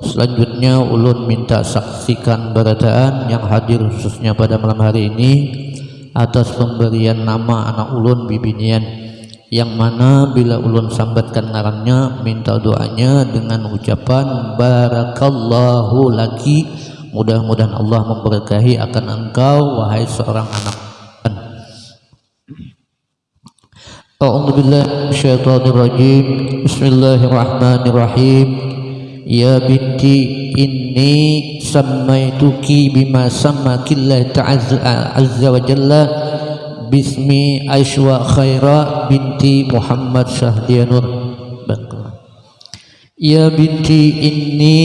Selanjutnya ulun minta saksikan beradaan yang hadir khususnya pada malam hari ini atas pemberian nama anak ulun bibinian. Yang mana bila ulun sambatkan ngarannya minta doanya dengan ucapan barakallahu laki. Mudah-mudahan Allah memberkahi akan engkau wahai seorang anak. A'udzu billahi minasyaitonir rajim Bismillahirrahmanirrahim Ya binti inni sammaituki bima sammakillah ta'azza azza wa jalla bismi Aishwa Khaira binti Muhammad Syahdianur Ya binti inni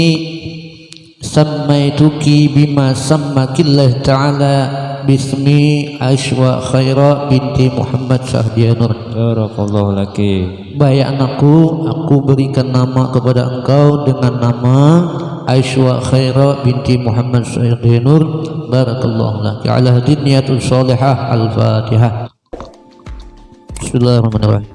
sammaituki bima sammakillah ta'ala bismi Aishwa Khaira binti Muhammad Syahdianur Barakallahu laki. Baik anakku, aku berikan nama kepada engkau dengan nama Aisyah Khaira binti Muhammad Sayyidi Nur Barakallahu laki. Ala niyatul salihah Al-Fatihah. Bismillahirrahmanirrahim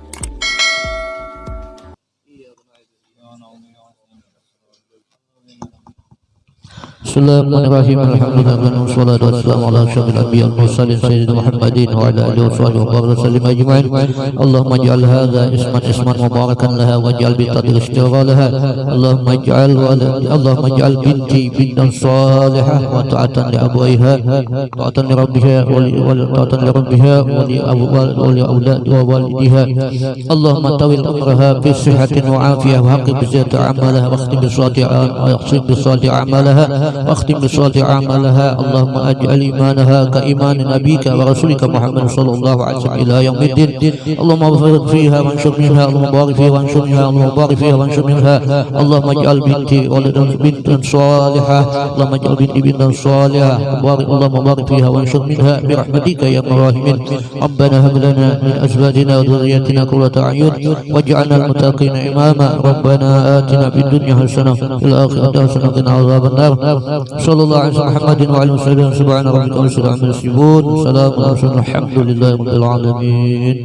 بسم الله الرحمن الرحيم. الحمد لله من الصلاة والسلام على أشرف الأنبياء والمرسلين سيدنا محمد وعلى آله وصحبه وسلم أجمعين. اللهم اجعل هذا اسما اسما مباركا لها واجعل بقدر اشتغالها اللهم اجعل اللهم اجعل بنتي بنتا صالحة وطاعة لأبويها طاعة لربها وطاعة لربها ولأولاد ووالدها. اللهم طول عمرها في صحة وعافية وحقق بزيادة أعمالها واختم بصالح أعمالها. واختم بصلاة أعمالها اللهم أجعل إيمانها كإيمان نبيك ورسولك محمد صلى الله عليه وسلم إلى يوم الدين. اللهم بارك فيها وانشر منها. اللهم بارك فيها وانشر منها. اللهم بارك فيها وانشر منها. اللهم اجعل بنتي ولدا بنتا صالحة. اللهم اجعل بنتي بنتا صالحة. بارك اللهم بارك فيها وانشر منها. برحمتك يا الراحمين. ربنا هب لنا من أزواجنا وذريتنا قرة أعين. واجعلنا المتقين إماما. ربنا آتنا في الدنيا حسنة في الآخرة حسنة وقنا عذاب النار. صلى الله عليه محمد وعلى وسلم. سبحان ربك رب العزة عما يصفون. سلام على الحمد لله رب العالمين.